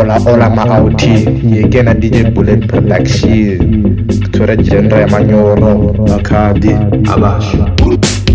ola ola maauti yekena dj bullet production kuthora genre yamanyoro makhadi abasha